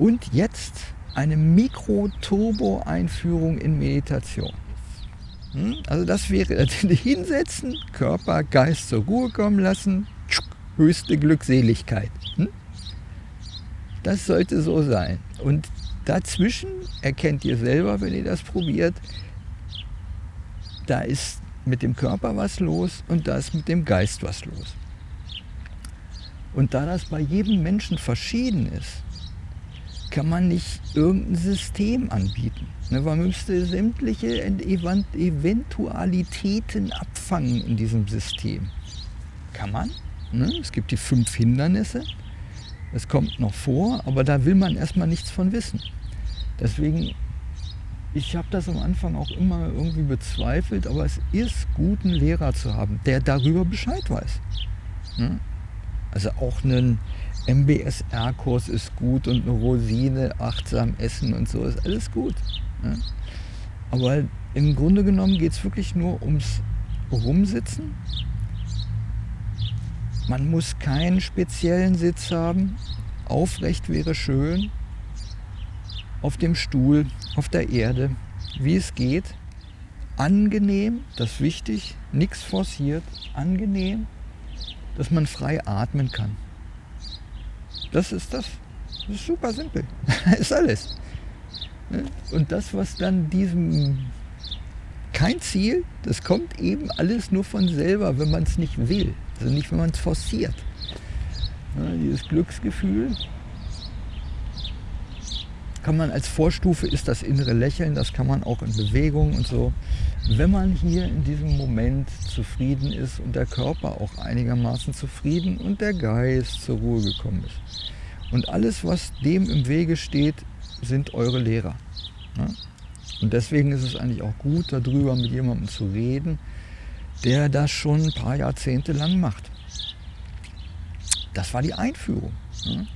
Und jetzt eine Mikro-Turbo-Einführung in Meditation. Hm? Also das wäre hinsetzen, Körper, Geist zur Ruhe kommen lassen, höchste Glückseligkeit. Hm? Das sollte so sein. Und dazwischen erkennt ihr selber, wenn ihr das probiert, da ist mit dem Körper was los und da ist mit dem Geist was los. Und da das bei jedem Menschen verschieden ist, kann man nicht irgendein System anbieten. Ne, man müsste sämtliche Eventualitäten abfangen in diesem System. Kann man. Ne? Es gibt die fünf Hindernisse. Das kommt noch vor, aber da will man erstmal nichts von wissen. Deswegen, ich habe das am Anfang auch immer irgendwie bezweifelt, aber es ist gut, einen Lehrer zu haben, der darüber Bescheid weiß. Ne? Also auch einen MBSR-Kurs ist gut und eine Rosine, achtsam essen und so ist alles gut. Ne? Aber im Grunde genommen geht es wirklich nur ums Rumsitzen. Man muss keinen speziellen Sitz haben. Aufrecht wäre schön. Auf dem Stuhl, auf der Erde, wie es geht. Angenehm, das ist wichtig, nichts forciert, angenehm, dass man frei atmen kann. Das ist das. Das ist super simpel. ist alles. Ne? Und das, was dann diesem kein Ziel, das kommt eben alles nur von selber, wenn man es nicht will. Also nicht, wenn man es forciert. Ja, dieses Glücksgefühl kann man als Vorstufe, ist das innere Lächeln, das kann man auch in Bewegung und so. Wenn man hier in diesem Moment zufrieden ist und der Körper auch einigermaßen zufrieden und der Geist zur Ruhe gekommen ist. Und alles, was dem im Wege steht, sind eure Lehrer. Ja? Und deswegen ist es eigentlich auch gut, darüber mit jemandem zu reden, der das schon ein paar Jahrzehnte lang macht. Das war die Einführung. Ja?